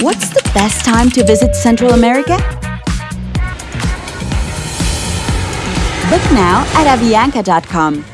What's the best time to visit Central America? Book now at avianca.com.